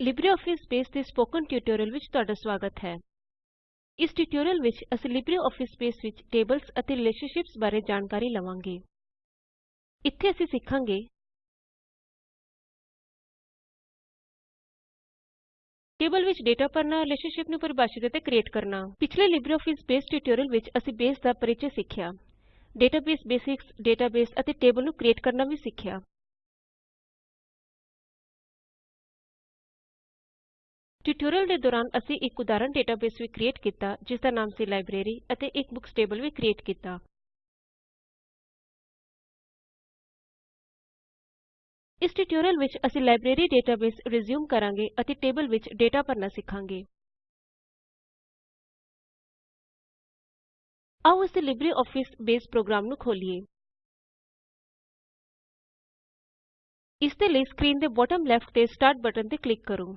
LibreOffice base ਦੇ spoken tutorial ਵਿੱਚ ਤੁਹਾਡਾ ਸਵਾਗਤ ਹੈ। ਇਸ ਟਿਊਟੋਰੀਅਲ ਵਿੱਚ ਅਸੀਂ ਲਿਬਰੇਆਫਿਸ ਬੇਸ ਵਿੱਚ ਟੇਬਲਜ਼ ਅਤੇ ਰਿਲੇਸ਼ਨਸ਼ਿਪਸ ਬਾਰੇ ਜਾਣਕਾਰੀ ਲਵਾਂਗੇ। ਇੱਥੇ ਅਸੀਂ ਸਿੱਖਾਂਗੇ ਟੇਬਲ ਵਿੱਚ ਡੇਟਾ ਭਰਨਾ, ਰਿਲੇਸ਼ਨਸ਼ਿਪ ਨੂੰ ਪਰਿਭਾਸ਼ਿਤ ਅਤੇ ਕ੍ਰਿਏਟ ਕਰਨਾ। ਪਿਛਲੇ ਲਿਬਰੇਆਫਿਸ ਬੇਸ ਟਿਊਟੋਰੀਅਲ ਵਿੱਚ ਅਸੀਂ ਬੇਸ ਦਾ ਪਰਿਚੈ ਸਿੱਖਿਆ। ਡੇਟਾਬੇਸ ਬੇਸਿਕਸ, ਡੇਟਾਬੇਸ ਅਤੇ ਟੇਬਲ ਨੂੰ ਕ੍ਰੀਏਟ ਕਰਨਾ ਵੀ ਸਿੱਖਿਆ। ਟਿਊਟੋਰੀਅਲ ਦੇ ਦੌਰਾਨ ਅਸੀਂ ਇੱਕ ਉਦਾਹਰਣ ਡੇਟਾਬੇਸ ਵੀ ਕ੍ਰਿਏਟ ਕੀਤਾ ਜਿਸ ਦਾ ਨਾਮ ਸੀ ਲਾਈਬ੍ਰੇਰੀ ਅਤੇ ਇੱਕ ਬੁਕਸ ਟੇਬਲ ਵੀ ਕ੍ਰਿਏਟ ਕੀਤਾ। ਇਸ ਟਿਊਟੋਰੀਅਲ ਵਿੱਚ ਅਸੀਂ ਲਾਇਬ੍ਰੇਰੀ ਡੇਟਾਬੇਸ ਰਿਜ਼ਿਊਮ ਕਰਾਂਗੇ ਅਤੇ ਟੇਬਲ ਵਿੱਚ ਡੇਟਾ ਭਰਨਾ ਸਿੱਖਾਂਗੇ। ਆਓ ਅਸੀਂ ਲਿਬਰੇਆਫਿਸ ਬੇਸ ਪ੍ਰੋਗਰਾਮ ਨੂੰ ਖੋਲੀਏ। ਇਸ ਦੇ ਲਈ ਸਕਰੀਨ ਦੇ ਬਾਟਮ ਲੈਫਟ ਤੇ ਸਟਾਰਟ ਬਟਨ ਤੇ ਕਲਿੱਕ ਕਰੋ।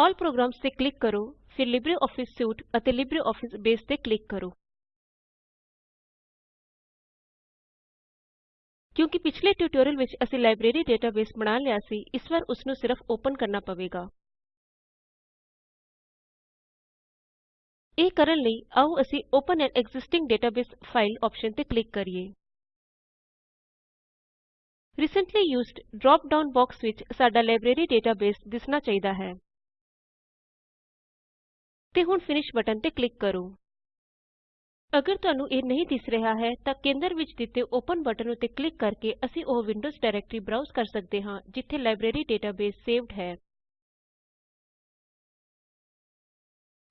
ਆਲ ਪ੍ਰੋਗਰਾਮਜ਼ ਤੇ ਕਲਿੱਕ ਕਰੋ, ਫਿਰ ਲਿਬਰਿਓਫਿਸ ਸੂਟ ਅਤੇ ਲਿਬਰਿਓਫਿਸ ਬੇਸ ਤੇ ਕਲਿੱਕ ਕਰੋ। ਕਿਉਂਕਿ ਪਿਛਲੇ ਟਿਊਟੋਰੀਅਲ ਵਿੱਚ ਅਸੀਂ ਲਾਇਬ੍ਰੇਰੀ ਡੇਟਾਬੇਸ ਬਣਾ ਲਿਆ ਸੀ, ਇਸ ਵਾਰ ਉਸ ਨੂੰ ਸਿਰਫ ਓਪਨ ਕਰਨਾ ਪਵੇਗਾ। ਇਹ ਕਰਨ ਲਈ ਆਓ ਅਸੀਂ open an existing database file option ਤੇ ਕਲਿੱਕ ਕਰੀਏ। Recently used drop down box ਵਿੱਚ ਸਾਡਾ ਲਾਇਬ੍ਰੇਰੀ ਡੇਟਾਬੇਸ ਦਿਸਣਾ ਚਾਹੀਦਾ ਹੈ। ਤੇ ਹੁਣ ਫਿਨਿਸ਼ ਬਟਨ ਤੇ ਕਲਿੱਕ ਕਰੋ। ਅਗਰ ਤੁਹਾਨੂੰ ਇਹ ਨਹੀਂ ਦਿਸ ਰਿਹਾ ਹੈ, ਤਾਂ ਕੇਂਦਰ ਵਿੱਚ ਦਿੱਤੇ ਓਪਨ ਬਟਨ ਉੱਤੇ ਕਲਿੱਕ ਕਰਕੇ ਅਸੀਂ ਉਹ ਵਿੰਡੋਜ਼ ਡਾਇਰੈਕਟਰੀ ਬਰਾਉਜ਼ ਕਰ ਸਕਦੇ ਹਾਂ, ਜਿੱਥੇ ਲਾਇਬ੍ਰੇਰੀ ਡੇਟਾਬੇਸ ਸੇਵਡ ਹੈ।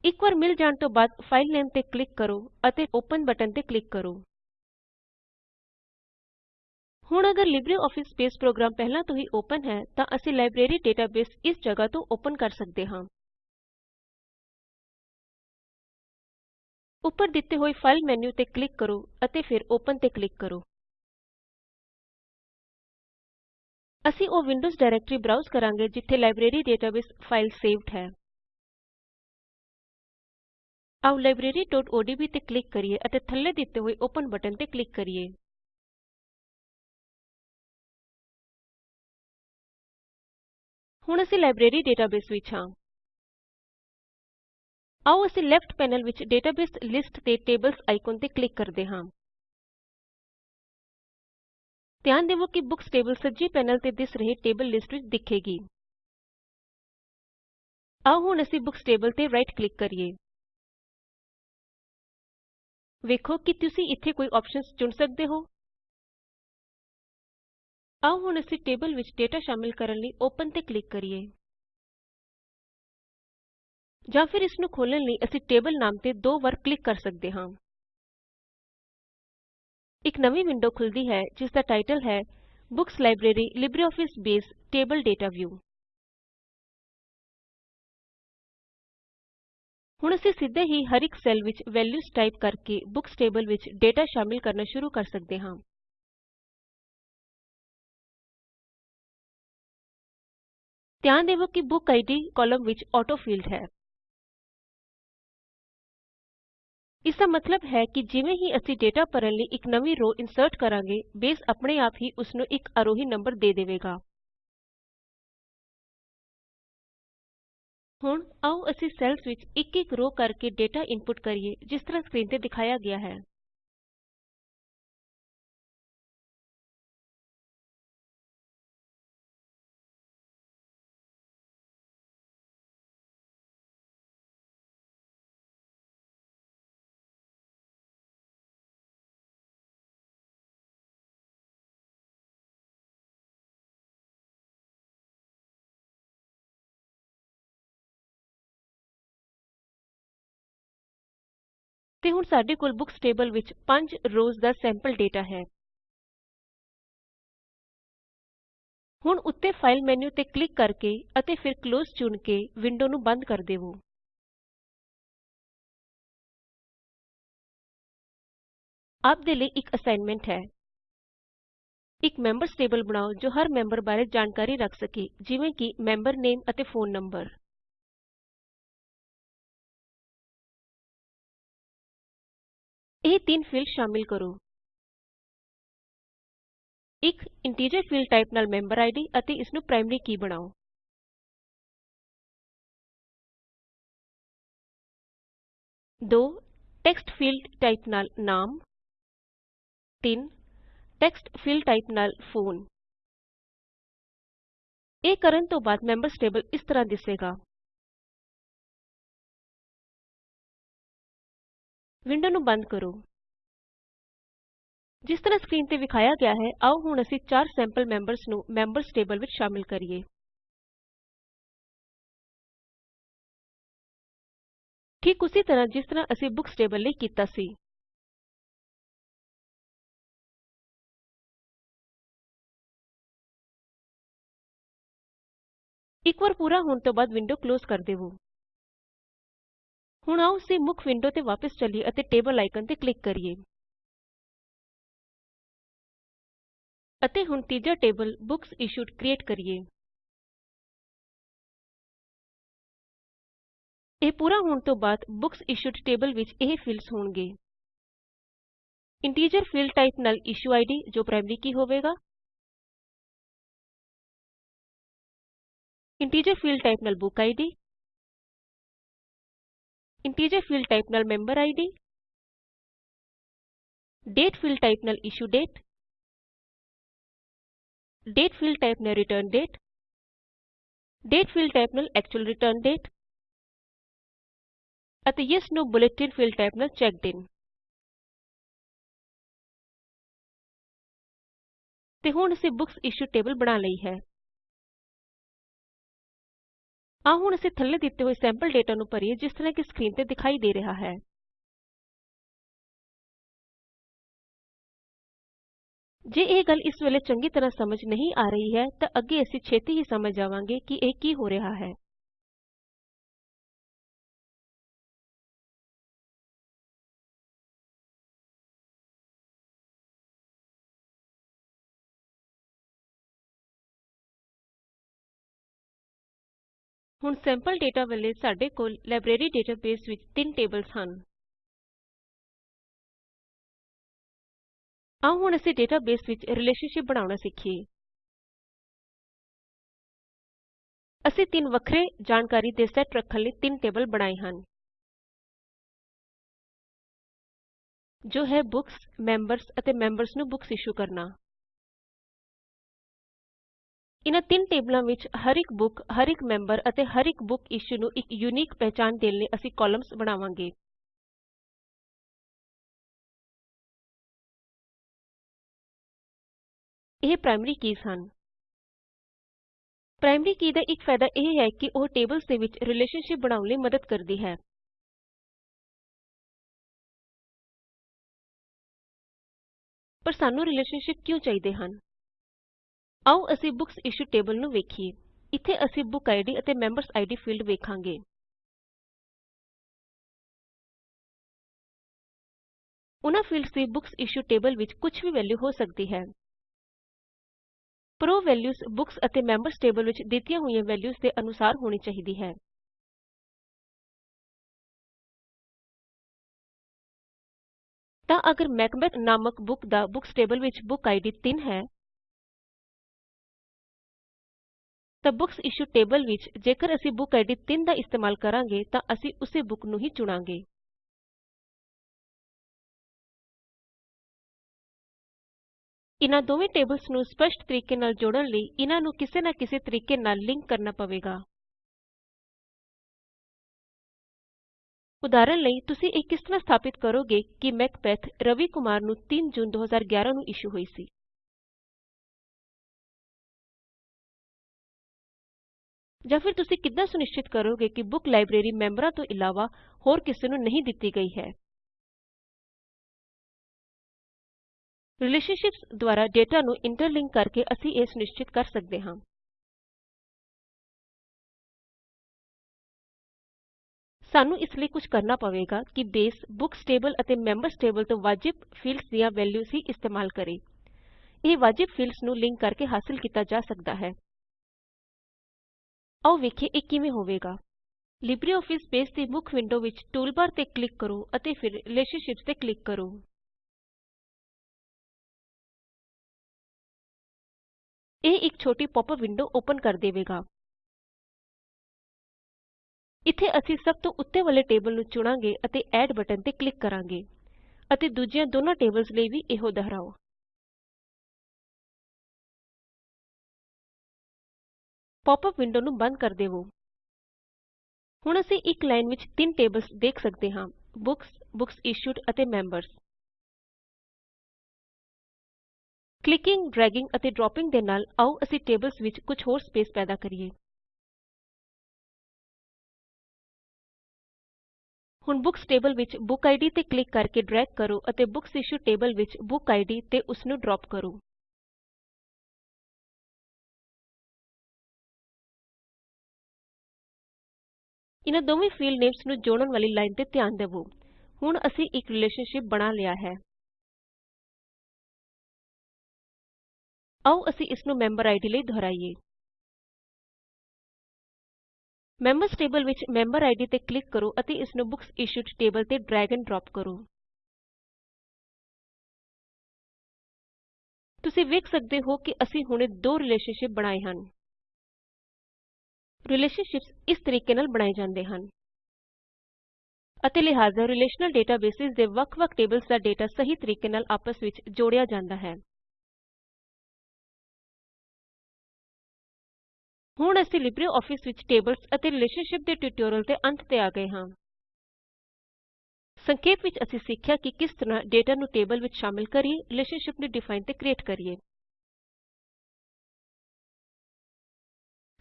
ਇੱਕ ਵਾਰ ਮਿਲ ਜਾਣ ਤੋਂ ਬਾਅਦ ਫਾਈਲ ਨੇਮ ਤੇ ਕਲਿੱਕ ਕਰੋ ਅਤੇ ਓਪਨ ਬਟਨ ਤੇ ਕਲਿੱਕ ਕਰੋ। ਹੁਣ ਅਗਰ ਲਿਬਰਿਓਫਿਸ ਬੇਸ ਪ੍ਰੋਗਰਾਮ ਪਹਿਲਾਂ ਤੋਂ ਹੀ ਓਪਨ ਹੈ, ਤਾਂ ਅਸੀਂ ਲਾਇਬ੍ਰੇਰੀ ਡੇਟਾਬੇਸ ਇਸ ਜਗ੍ਹਾ ਤੋਂ ਓਪਨ ਕਰ ਸਕਦੇ ਹਾਂ। ਉੱਪਰ ਦਿੱਤੇ ਹੋਏ ਫਾਈਲ ਮੈਨੂ ਤੇ ਕਲਿੱਕ ਕਰੋ ਅਤੇ ਫਿਰ ਓਪਨ ਤੇ ਕਲਿੱਕ ਕਰੋ। ਅਸੀਂ ਉਹ ਵਿੰਡੋਜ਼ ਡਾਇਰੈਕਟਰੀ ਬਰਾਉਜ਼ ਕਰਾਂਗੇ ਜਿੱਥੇ ਲਾਇਬ੍ਰੇਰੀ ਡੇਟਾਬੇਸ ਫਾਈਲ ਸੇਵਡ ਹੈ। ਆਓ libraryਓਡੀਬੀ ਤੇ ਕਲਿੱਕ ਕਰੀਏ ਅਤੇ ਥੱਲੇ ਦਿੱਤੇ ਹੋਏ ਓਪਨ ਬਟਨ ਤੇ ਕਲਿੱਕ ਕਰੀਏ। ਹੁਣ ਅਸੀਂ ਲਾਇਬ੍ਰੇਰੀ ਡੇਟਾਬੇਸ ਵਿੱਚ ਹਾਂ। ਆਓ ਅਸੀਂ ਲੈਫਟ ਪੈਨਲ ਵਿੱਚ ਡੇਟਾਬੇਸ ਲਿਸਟ ਦੇ ਟੇਬਲਜ਼ ਆਈਕਨ ਤੇ ਕਲਿੱਕ ਕਰਦੇ ਹਾਂ। ਧਿਆਨ ਦੇਵੋ ਕਿ ਬੁੱਕਸ ਟੇਬਲ ਸੱਜੇ ਪੈਨਲ ਤੇ ਦਿਸ ਰਹੇ ਟੇਬਲ ਲਿਸਟ ਵਿੱਚ ਦਿਖੇਗੀ। ਆਓ ਹੁਣ ਅਸੀਂ ਬੁੱਕਸ ਟੇਬਲ ਤੇ ਰਾਈਟ ਕਲਿੱਕ ਕਰੀਏ। ਵੇਖੋ ਕਿ ਤੁਸੀਂ ਇੱਥੇ ਕੋਈ ਆਪਸ਼ਨਸ ਚੁਣ ਸਕਦੇ ਹੋ। ਆਓ ਹੁਣ ਅਸੀਂ ਟੇਬਲ ਵਿੱਚ ਡੇਟਾ ਸ਼ਾਮਿਲ ਕਰਨ ਲਈ ਓਪਨ ਤੇ ਕਲਿਕ ਕਰੀਏ। ਜਾਂ ਫਿਰ ਇਸ ਨੂੰ ਖੋਲ੍ਹਣ ਲਈ ਅਸੀਂ ਟੇਬਲ ਨਾਮ ਤੇ ਦੋ ਵਾਰ ਕਲਿੱਕ ਕਰ ਸਕਦੇ ਹਾਂ। ਇੱਕ ਨਵੀਂ ਵਿੰਡੋ ਖੁੱਲਦੀ ਹੈ, ਜਿਸ ਦਾ ਟਾਈਟਲ ਹੈ books library LibreOffice base, table data view. ਹੁਣ ਅਸੀਂ ਸਿੱਧੇ ਹੀ ਹਰ ਇੱਕ ਸੈੱਲ ਵਿੱਚ ਵੈਲਯੂਜ਼ ਟਾਈਪ ਕਰਕੇ ਬੁੱਕਸ ਟੇਬਲ ਵਿੱਚ ਡੇਟਾ ਸ਼ਾਮਿਲ ਕਰਨਾ ਸ਼ੁਰੂ ਕਰ ਸਕਦੇ ਹਾਂ। ਧਿਆਨ ਦੇਵੋ ਕਿ ਬੁੱਕ ਆਈਡੀ ਕਾਲਮ ਵਿੱਚ ਆਟੋ ਫੀਲਡ ਹੈ। ਇਸ ਦਾ ਮਤਲਬ ਹੈ ਕਿ ਜਿਵੇਂ ਹੀ ਅਸੀਂ ਡੇਟਾ ਭਰਨ ਲਈ ਇੱਕ ਨਵੀਂ ਰੋ ਇੰਸਰਟ ਕਰਾਂਗੇ, ਬੇਸ ਆਪਣੇ ਆਪ ਹੀ ਉਸ ਨੂੰ ਇੱਕ ਅਰੋਹੀ ਨੰਬਰ ਦੇ ਦੇਵੇਗਾ। ਹੁਣ ਆਓ ਅਸੀਂ ਸੈੱਲਸ ਵਿੱਚ ਇੱਕ ਇੱਕ ਰੋ ਕਰਕੇ ਡੇਟਾ ਇਨਪੁਟ ਕਰੀਏ, ਜਿਸ ਤਰ੍ਹਾਂ ਸਕਰੀਨ ਤੇ ਦਿਖਾਇਆ ਗਿਆ ਹੈ। ਤੇ ਹੁਣ ਸਾਡੇ ਕੋਲ ਬੁੱਕਸ ਟੇਬਲ ਵਿੱਚ 5 ਰੋਜ਼ ਦਾ ਸੈਂਪਲ ਡੇਟਾ ਹੈ। ਹੁਣ ਉੱਤੇ ਫਾਈਲ ਮੈਨੂ ਤੇ ਕਲਿੱਕ ਕਰਕੇ ਅਤੇ ਫਿਰ ਕਲੋਜ਼ ਚੁਣ ਕੇ ਵਿੰਡੋ ਨੂੰ ਬੰਦ ਕਰ ਦੇਵੋ। ਆਪ ਦੇ ਲਈ ਇੱਕ ਅਸਾਈਨਮੈਂਟ ਹੈ। ਇੱਕ ਮੈਂਬਰਜ਼ ਟੇਬਲ ਬਣਾਓ ਜੋ ਹਰ ਮੈਂਬਰ ਬਾਰੇ ਜਾਣਕਾਰੀ ਰੱਖ ਸਕੇ, ਜਿਵੇਂ ਕਿ ਮੈਂਬਰ ਨੇਮ ਅਤੇ ਫੋਨ ਨੰਬਰ। ਇਹ ਤਿੰਨ ਫੀਲਡ ਸ਼ਾਮਿਲ ਕਰੋ ਇੱਕ ਇੰਟੀਜਰ ਫੀਲਡ ਟਾਈਪ ਨਾਲ ਮੈਂਬਰ ਆਈਡੀ ਅਤੇ ਇਸਨੂੰ ਪ੍ਰਾਇਮਰੀ ਕੀ ਬਣਾਓ ਦੋ ਟੈਕਸਟ ਫੀਲਡ ਟਾਈਪ ਨਾਲ ਨਾਮ 3 ਟੈਕਸਟ ਫੀਲਡ ਟਾਈਪ ਨਾਲ ਫੋਨ ਇਹ ਕਰਨ ਤੋਂ ਬਾਅਦ ਮੈਂਬਰਜ਼ ਟੇਬਲ ਇਸ ਤਰ੍ਹਾਂ ਦਿਸੇਗਾ ਵਿੰਡੋ ਨੂੰ ਬੰਦ ਕਰੋ। ਜਿਸ ਤਰ੍ਹਾਂ ਸਕਰੀਨ ਤੇ ਵਿਖਾਇਆ ਗਿਆ ਹੈ, ਆਓ ਹੁਣ ਅਸੀਂ ਚਾਰ ਸੈਂਪਲ ਮੈਂਬਰਜ਼ ਨੂੰ ਮੈਂਬਰਜ਼ ਟੇਬਲ ਵਿੱਚ ਸ਼ਾਮਿਲ ਕਰੀਏ। ਠੀਕ ਉਸੀ ਤਰ੍ਹਾਂ ਜਿਸ ਤਰ੍ਹਾਂ ਅਸੀਂ ਬੁਕਸ ਟੇਬਲ ਲਈ ਕੀਤਾ ਸੀ। ਇੱਕ ਵਾਰ ਪੂਰਾ ਹੋਣ ਤੋਂ ਬਾਅਦ ਵਿੰਡੋ ਕਲੋਜ਼ ਕਰ ਦੇਵੋ। ਹੁਣ ਆਓ ਅਸੀਂ ਮੁੱਖ ਵਿੰਡੋ ਤੇ ਵਾਪਸ ਚਲੀਏ ਅਤੇ ਟੇਬਲ ਆਇਕਨ ਤੇ ਕਲਿੱਕ ਕਰੀਏ। ਅਤੇ ਹੁਣ ਤੀਜਾ ਟੇਬਲ ਬੁਕਸ ਇਸ਼ੂਡ ਕ੍ਰਿਏਟ ਕਰੀਏ। ਇਹ ਪੂਰਾ ਹੋਣ ਤੋਂ ਬਾਅਦ ਬੁਕਸ ਇਸ਼ੂਡ ਟੇਬਲ ਵਿੱਚ ਇਹ ਫੀਲਡਸ ਹੋਣਗੇ। ਇੰਟੀਜਰ ਫੀਲਡ ਟਾਈਪ ਨਾਲ ਇਸ਼ੂ ਆਈਡੀ ਜੋ ਪ੍ਰਾਇਮਰੀ ਕੀ ਹੋਵੇਗਾ? ਇੰਟੀਜਰ ਫੀਲਡ ਟਾਈਪ ਨਾਲ book ID. Integer field type ਨਾਲ member ID date field type ਨਾਲ issue date date field type ਨਾਲ return date date field type ਨਾਲ actual return date ਅਤੇ yes no boolean field type ਨਾਲ checked ਇਨ ਤੇ ਹੁਣ ਅਸੀਂ ਬੁਕਸ ਇਸ਼ੂ ਟੇਬਲ ਬਣਾ ਲਈ ਹੈ ਆਓ ਹੁਣ ਅਸੀਂ ਥੱਲੇ ਦਿੱਤੇ ਹੋਏ ਸੈਂਪਲ ਡੇਟਾ ਨੂੰ ਭਰੀਏ, ਜਿਸ ਤਰ੍ਹਾਂ ਕਿ ਸਕਰੀਨ ਤੇ ਦਿਖਾਈ ਦੇ ਰਿਹਾ ਹੈ। ਜੇ ਇਹ ਗੱਲ ਇਸ ਵੇਲੇ ਚੰਗੀ ਤਰ੍ਹਾਂ ਸਮਝ ਨਹੀਂ ਆ ਰਹੀ ਹੈ, ਤਾਂ ਅੱਗੇ ਅਸੀਂ ਛੇਤੀ ਹੀ ਸਮਝ ਜਾਵਾਂਗੇ ਕਿ ਇਹ ਕੀ ਹੋ ਰਿਹਾ ਹੈ। ਹੁਣ ਸੈਂਪਲ ਡੇਟਾ ਵੇਲੇ ਸਾਡੇ ਕੋਲ ਲਾਇਬ੍ਰੇਰੀ ਡੇਟਾਬੇਸ ਵਿੱਚ ਤਿੰਨ ਟੇਬਲਸ ਹਨ। ਆਓ ਹੁਣ ਅਸੀਂ ਡੇਟਾਬੇਸ ਵਿੱਚ ਰਿਲੇਸ਼ਨਸ਼ਿਪ ਬਣਾਉਣਾ ਸਿੱਖੀਏ। ਅਸੀਂ ਤਿੰਨ ਵੱਖਰੇ ਜਾਣਕਾਰੀ ਦੇ ਸੈੱਟ ਰੱਖਣ ਲਈ ਤਿੰਨ ਟੇਬਲ ਬਣਾਏ ਹਨ। ਜੋ ਹੈ ਬੁੱਕਸ ਮੈਂਬਰਜ਼ ਅਤੇ ਮੈਂਬਰਜ਼ ਨੂੰ ਬੁੱਕਸ ਇਸ਼ੂ ਕਰਨਾ। ਇਹਨਾਂ ਤਿੰਨ ਟੇਬਲਾਂ ਵਿੱਚ ਹਰ ਇੱਕ ਬੁੱਕ, ਹਰ ਇੱਕ ਮੈਂਬਰ ਅਤੇ ਹਰ ਇੱਕ ਬੁੱਕ ਇਸ਼ੂ ਨੂੰ ਇੱਕ ਯੂਨੀਕ ਪਹਿਚਾਣ ਦੇਣ ਲਈ ਅਸੀਂ ਕਾਲਮਸ ਬਣਾਵਾਂਗੇ। ਇਹ ਪ੍ਰਾਇਮਰੀ ਕੀਜ਼ ਹਨ। ਪ੍ਰਾਇਮਰੀ ਕੀ ਦਾ ਇੱਕ ਫਾਇਦਾ ਇਹ ਹੈ ਕਿ ਉਹ ਟੇਬਲਸ ਦੇ ਵਿੱਚ ਰਿਲੇਸ਼ਨਸ਼ਿਪ ਬਣਾਉਣ ਲਈ ਮਦਦ ਕਰਦੀ ਹੈ। ਪਰ ਸਾਨੂੰ ਰਿਲੇਸ਼ਨਸ਼ਿਪ ਕਿਉਂ ਚਾਹੀਦੇ ਹਨ? ਆਓ ਅਸੀਂ ਬੁਕਸ ਇਸ਼ੂ ਟੇਬਲ ਨੂੰ ਵੇਖੀਏ। ਇੱਥੇ ਅਸੀਂ ਬੁੱਕ ਆਈਡੀ ਅਤੇ ਮੈਂਬਰਜ਼ ਆਈਡੀ ਫੀਲਡ ਵੇਖਾਂਗੇ। ਉਨ੍ਹਾਂ ਫੀਲਡਸ ਦੀ ਬੁਕਸ ਇਸ਼ੂ ਟੇਬਲ ਵਿੱਚ ਕੁਝ ਵੀ ਵੈਲਯੂ ਹੋ ਸਕਦੀ ਹੈ। ਪਰ ਵੈਲਯੂਜ਼ ਬੁਕਸ ਅਤੇ ਮੈਂਬਰਜ਼ ਟੇਬਲ ਵਿੱਚ ਦਿੱਤੀਆਂ ਹੋਈਆਂ ਵੈਲਯੂਜ਼ ਦੇ ਅਨੁਸਾਰ ਹੋਣੀ ਚਾਹੀਦੀ ਹੈ। ਤਾਂ ਅਗਰ ਮੈਕਬੈਥ ਨਾਮਕ ਬੁੱਕ ਦਾ ਬੁਕਸ ਟੇਬਲ ਵਿੱਚ ਬੁੱਕ ਆਈਡੀ 3 ਹੈ ਤਾਂ ਬੁਕਸ ਇਸ਼ੂ ਟੇਬਲ ਵਿੱਚ ਜੇਕਰ ਅਸੀਂ ਬੁੱਕ ਆਈਡੀ 3 ਦਾ ਇਸਤੇਮਾਲ ਕਰਾਂਗੇ ਤਾਂ ਅਸੀਂ ਉਸੇ ਬੁੱਕ ਨੂੰ ਹੀ ਚੁਣਾਂਗੇ। ਇਨਾਂ ਦੋਵੇਂ ਟੇਬਲਸ ਨੂੰ ਸਪਸ਼ਟ ਤਰੀਕੇ ਨਾਲ ਜੋੜਨ ਲਈ ਇਨਾਂ ਨੂੰ ਕਿਸੇ ਨਾ ਕਿਸੇ ਤਰੀਕੇ ਨਾਲ ਲਿੰਕ ਕਰਨਾ ਪਵੇਗਾ। ਉਦਾਹਰਨ ਲਈ, ਤੁਸੀਂ ਇਹ ਕਿਸ ਤਰ੍ਹਾਂ ਸਥਾਪਿਤ ਕਰੋਗੇ ਕਿ ਮੈਕਬੈਥ ਰਵੀ ਕੁਮਾਰ ਨੂੰ 3 ਜੂਨ 2011 ਨੂੰ ਇਸ਼ੂ ਹੋਈ ਸੀ? ਜਾਂ ਫਿਰ ਤੁਸੀਂ ਕਿੱਦਾਂ ਸੁਨਿਸ਼ਚਿਤ ਕਰੋਗੇ ਕਿ ਬੁੱਕ ਲਾਇਬ੍ਰੇਰੀ ਮੈਂਬਰਾਂ ਤੋਂ ਇਲਾਵਾ ਹੋਰ ਕਿਸੇ ਨੂੰ ਨਹੀਂ ਦਿੱਤੀ ਗਈ ਹੈ? ਰਿਲੇਸ਼ਨਸ਼ਿਪਸ ਦੁਆਰਾ ਡੇਟਾ ਨੂੰ ਇੰਟਰਲਿੰਕ ਕਰਕੇ ਅਸੀਂ ਇਹ ਸੁਨਿਸ਼ਚਿਤ ਕਰ ਸਕਦੇ ਹਾਂ। ਸਾਨੂੰ ਇਸ ਲਈ ਕੁਝ ਕਰਨਾ ਪਵੇਗਾ ਕਿ ਬੇਸ, ਬੁੱਕਸ ਟੇਬਲ ਅਤੇ ਮੈਂਬਰਜ਼ ਟੇਬਲ ਤੋਂ ਵਾਜਿਬ ਫੀਲਡਸ ਦੀਆਂ ਵੈਲਯੂਜ਼ ਹੀ ਇਸਤੇਮਾਲ ਕਰੇ। ਇਹ ਵਾਜਿਬ ਫੀਲਡਸ ਨੂੰ ਲਿੰਕ ਕਰਕੇ ਹਾਸਲ ਕੀਤਾ ਜਾ ਸਕਦਾ ਹੈ। ਆਓ ਵੇਖੀਏ ਇਹ ਕਿਵੇਂ ਹੋਵੇਗਾ। ਲਿਬਰਿਓਫਿਸ ਬੇਸ ਦੀ ਮੁੱਖ ਵਿੰਡੋ ਵਿੱਚ ਟੂਲਬਾਰ ਤੇ ਕਲਿੱਕ ਕਰੋ ਅਤੇ ਫਿਰ ਰਿਲੇਸ਼ਨਸ਼ਿਪਸ ਤੇ ਕਲਿੱਕ ਕਰੋ। ਇਹ ਇੱਕ ਛੋਟੀ ਪੌਪ-ਅਪ ਵਿੰਡੋ ਓਪਨ ਕਰ ਦੇਵੇਗਾ। ਇੱਥੇ ਅਸੀਂ ਸਭ ਤੋਂ ਉੱਤੇ ਵਾਲੇ ਟੇਬਲ ਨੂੰ ਚੁਣਾਂਗੇ ਅਤੇ ਐਡ ਬਟਨ ਤੇ ਕਲਿਕ ਕਰਾਂਗੇ ਅਤੇ ਦੂਜੀਆਂ ਦੋਨਾਂ ਟੇਬਲਜ਼ ਲਈ ਵੀ ਇਹੋ ਦੁਹਰਾਓ। ਪੌਪ-ਅਪ ਵਿੰਡੋ ਨੂੰ ਬੰਦ ਕਰ ਦੇਵੋ। ਹੁਣ ਅਸੀਂ ਇੱਕ ਲਾਈਨ ਵਿੱਚ ਤਿੰਨ ਟੇਬਲਜ਼ ਦੇਖ ਸਕਦੇ ਹਾਂ ਬੁੱਕਸ ਬੁੱਕਸ ਇਸ਼ੂਡ ਅਤੇ ਮੈਂਬਰਜ਼ ਕਲਿੱਕਿੰਗ ਡ੍ਰੈਗਿੰਗ ਅਤੇ ਡ੍ਰੌਪਿੰਗ ਦੇ ਨਾਲ ਆਓ ਅਸੀਂ ਟੇਬਲਜ਼ ਵਿੱਚ ਕੁਝ ਹੋਰ ਸਪੇਸ ਪੈਦਾ ਕਰੀਏ। ਹੁਣ ਬੁੱਕਸ ਟੇਬਲ ਵਿੱਚ ਬੁੱਕ ਆਈਡੀ ਤੇ ਕਲਿੱਕ ਕਰਕੇ ਡ੍ਰੈਗ ਕਰੋ ਅਤੇ ਬੁੱਕਸ ਇਸ਼ੂਡ ਟੇਬਲ ਵਿੱਚ ਬੁੱਕ ਆਈਡੀ ਤੇ ਉਸਨੂੰ ਡ੍ਰੌਪ ਕਰੋ। ਇਹਨਾਂ ਦੋਵੇਂ ਫੀਲਡ ਨੇਮਸ ਨੂੰ ਜੋੜਨ ਵਾਲੀ ਲਾਈਨ ਤੇ ਧਿਆਨ ਦੇਵੋ। ਹੁਣ ਅਸੀਂ ਇੱਕ ਰਿਲੇਸ਼ਨਸ਼ਿਪ ਬਣਾ ਲਿਆ ਹੈ। ਆਓ ਅਸੀਂ ਇਸਨੂੰ ਮੈਂਬਰ ਆਈਡੀ ਲਈ ਦੁਹਰਾਈਏ। ਮੈਂਬਰਜ਼ ਟੇਬਲ ਵਿੱਚ ਮੈਂਬਰ ਆਈਡੀ ਤੇ ਕਲਿਕ ਕਰੋ ਅਤੇ ਇਸਨੂੰ ਬੁੱਕਸ ਇਸ਼ੂਡ ਟੇਬਲ ਤੇ ਡ੍ਰੈਗ ਐਂਡ ਡ੍ਰੌਪ ਕਰੋ। ਤੁਸੀਂ ਵੇਖ ਸਕਦੇ ਹੋ ਕਿ ਅਸੀਂ ਹੁਣੇ ਦੋ ਰਿਲੇਸ਼ਨਸ਼ਿਪ ਬਣਾਏ ਹਨ। ਰਿਲੇਸ਼ਨਸ਼ਿਪਸ ਇਸ ਤਰੀਕੇ ਨਾਲ ਬਣਾਏ ਜਾਂਦੇ ਹਨ। ਅਤੇ ਲਿਹਾਜ਼ਾ ਰਿਲੇਸ਼ਨਲ ਡੇਟਾਬੇਸਿਜ਼ ਦੇ ਵੱਖ ਵੱਖ ਟੇਬਲਜ਼ ਦਾ ਡੇਟਾ ਸਹੀ ਤਰੀਕੇ ਨਾਲ ਆਪਸ ਵਿੱਚ ਜੋੜਿਆ ਜਾਂਦਾ ਹੈ। ਹੁਣ ਅਸੀਂ ਲਿਬ੍ਰੇ ਵਿੱਚ ਟੇਬਲਜ਼ ਅਤੇ ਰਿਲੇਸ਼ਨਸ਼ਿਪ ਦੇ ਟਿਊਟੋਰਿਅਲ ਦੇ ਅੰਤ ਤੇ ਆ ਗਏ ਹਾਂ। ਸੰਖੇਪ ਵਿੱਚ ਅਸੀਂ ਸਿੱਖਿਆ ਕਿ ਕਿਸ ਤਰ੍ਹਾਂ ਡੇਟਾ ਨੂੰ ਟੇਬਲ ਵਿੱਚ ਸ਼ਾਮਿਲ ਕਰੀਏ ਰਿਲੇਸ਼ਨਸ਼ਿਪ ਨੂੰ ਡਿਫਾਈਨ ਤੇ ਕ੍ਰਿਏਟ ਕਰੀਏ।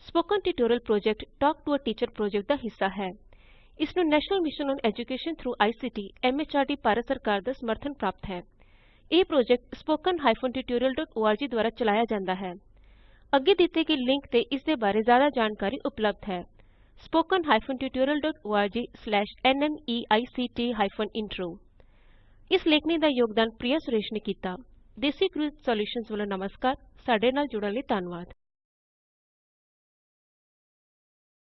Spoken tutorial project talk to a teacher project ਦਾ ਹਿੱਸਾ ਹੈ। ਇਸ ਨੂੰ national mission on education through ICT MHRD Bharat ਸਰਕਾਰ ਦਾ ਸਮਰਥਨ ਪ੍ਰਾਪਤ ਹੈ। ਇਹ project spoken hyphen tutorial dot ORG ਦੁਆਰਾ ਚਲਾਇਆ ਜਾਂਦਾ ਹੈ। ਅੱਗੇ ਦਿੱਤੇ ਗਏ ਲਿੰਕ ਤੇ ਇਸ ਦੇ ਬਾਰੇ ਜ਼ਿਆਦਾ ਜਾਣਕਾਰੀ ਉਪਲਬਧ ਹੈ। Spoken hyphen tutorial dot ORG slash NMEICT hyphen intro ਇਸ ਲੇਖਨੀ ਦਾ ਯੋਗਦਾਨ ਪ੍ਰਿਆ ਸੁਰੇਸ਼ ਨੇ ਕੀਤਾ। ਦੇਸੀ ਕ੍ਰਿਊ ਸੌਲਯੂਸ਼ਨਜ਼ ਵੱਲੋ ਨਮਸਕਾਰ। ਸਾਡੇ ਨਾਲ ਜੁੜਨ ਲਈ ਧੰਨਵਾਦ।